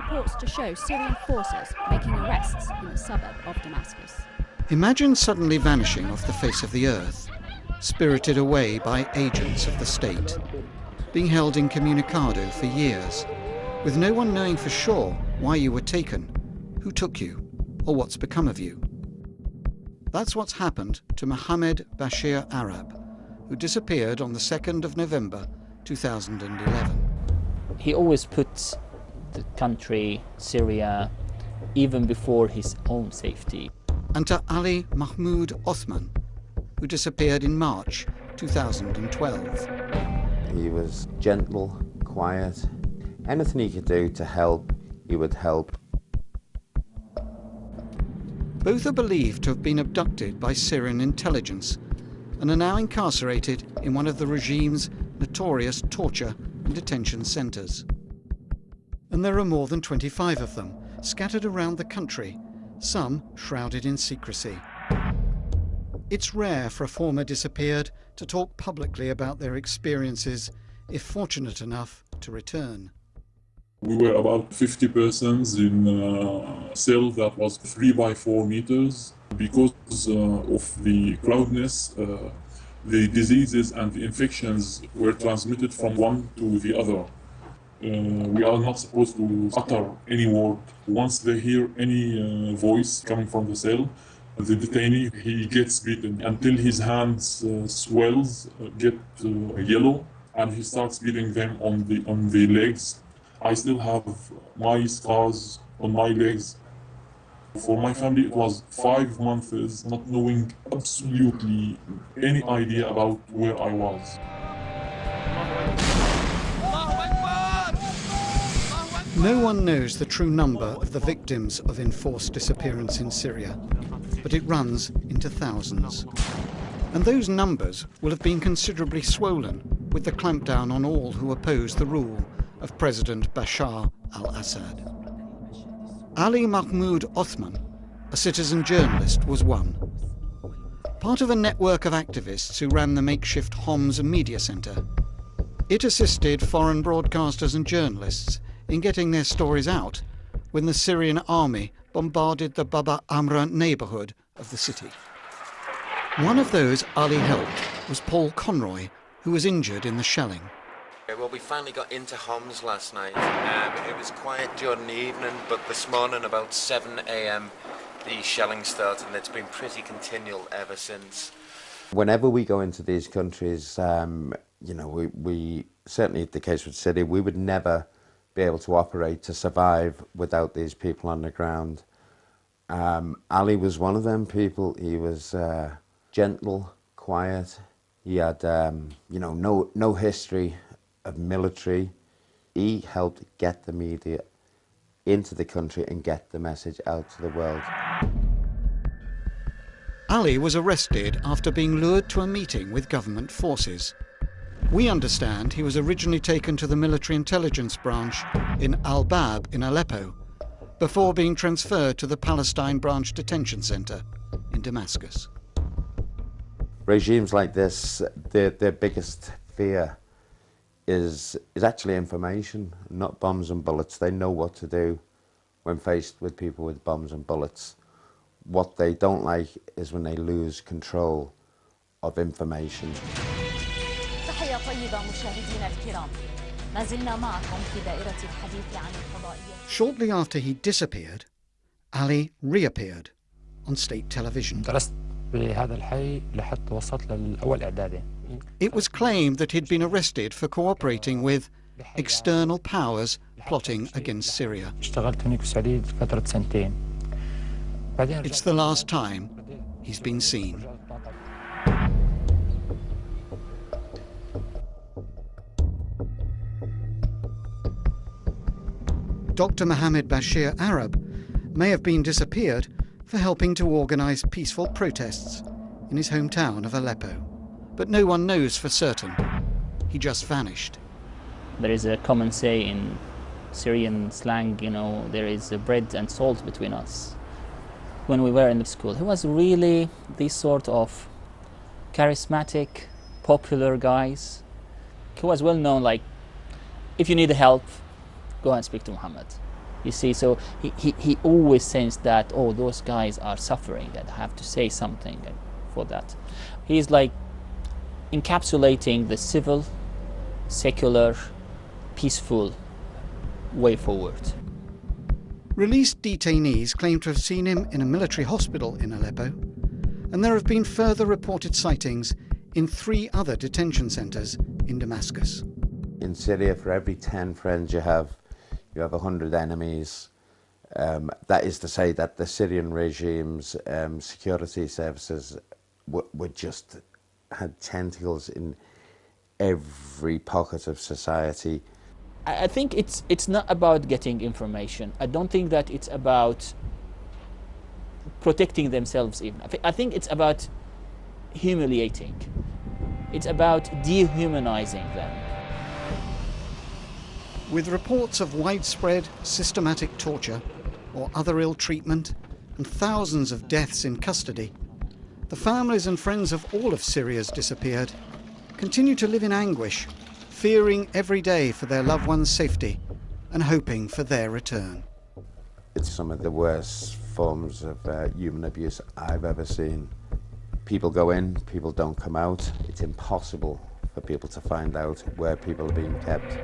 purports to show Syrian forces making arrests in the suburb of Damascus. Imagine suddenly vanishing off the face of the earth, spirited away by agents of the state, being held incommunicado for years, with no one knowing for sure why you were taken, who took you, or what's become of you. That's what's happened to Mohammed Bashir Arab, who disappeared on the 2nd of November 2011. He always puts the country, Syria, even before his own safety. And to Ali Mahmoud Othman, who disappeared in March 2012. He was gentle, quiet. Anything he could do to help, he would help. Both are believed to have been abducted by Syrian intelligence and are now incarcerated in one of the regime's notorious torture and detention centres. And there are more than 25 of them, scattered around the country, some shrouded in secrecy. It's rare for a former disappeared to talk publicly about their experiences, if fortunate enough to return. We were about 50 persons in a cell that was 3 by 4 meters. Because uh, of the crowdness, uh, the diseases and the infections were transmitted from one to the other. Uh, we are not supposed to utter any word. Once they hear any uh, voice coming from the cell, the detainee, he gets beaten until his hands uh, swells, uh, get yellow, and he starts beating them on the, on the legs I still have my scars on my legs. For my family, it was five months not knowing absolutely any idea about where I was. No one knows the true number of the victims of enforced disappearance in Syria, but it runs into thousands. And those numbers will have been considerably swollen with the clampdown on all who oppose the rule of President Bashar al-Assad. Ali Mahmoud Othman, a citizen journalist, was one. Part of a network of activists who ran the makeshift Homs Media Centre. It assisted foreign broadcasters and journalists in getting their stories out when the Syrian army bombarded the Baba Amra neighbourhood of the city. One of those Ali helped was Paul Conroy, who was injured in the shelling. Well, we finally got into Homs last night. Um, it was quiet during the evening, but this morning about 7am the shelling started and it's been pretty continual ever since. Whenever we go into these countries, um, you know, we, we, certainly the case with City, we would never be able to operate to survive without these people on the ground. Um, Ali was one of them people. He was uh, gentle, quiet. He had, um, you know, no, no history of military. He helped get the media into the country and get the message out to the world. Ali was arrested after being lured to a meeting with government forces. We understand he was originally taken to the military intelligence branch in Al-Bab in Aleppo, before being transferred to the Palestine branch detention center in Damascus. Regimes like this, their, their biggest fear is, is actually information, not bombs and bullets. They know what to do when faced with people with bombs and bullets. What they don't like is when they lose control of information. Shortly after he disappeared, Ali reappeared on state television. It was claimed that he'd been arrested for cooperating with external powers plotting against Syria. It's the last time he's been seen. Dr. Mohammed Bashir Arab may have been disappeared for helping to organise peaceful protests in his hometown of Aleppo but no one knows for certain. He just vanished. There is a common say in Syrian slang, you know, there is bread and salt between us. When we were in the school, he was really this sort of charismatic, popular guys. He was well known, like, if you need help, go and speak to Muhammad. You see, so he, he, he always sensed that, oh, those guys are suffering and I have to say something for that. He's like encapsulating the civil, secular, peaceful way forward. Released detainees claim to have seen him in a military hospital in Aleppo, and there have been further reported sightings in three other detention centres in Damascus. In Syria, for every 10 friends you have, you have 100 enemies. Um, that is to say that the Syrian regime's um, security services were just had tentacles in every pocket of society. I think it's it's not about getting information. I don't think that it's about protecting themselves even. I think it's about humiliating. It's about dehumanizing them. With reports of widespread systematic torture or other ill treatment and thousands of deaths in custody, the families and friends of all of Syria's disappeared continue to live in anguish, fearing every day for their loved ones' safety and hoping for their return. It's some of the worst forms of uh, human abuse I've ever seen. People go in, people don't come out. It's impossible for people to find out where people are being kept.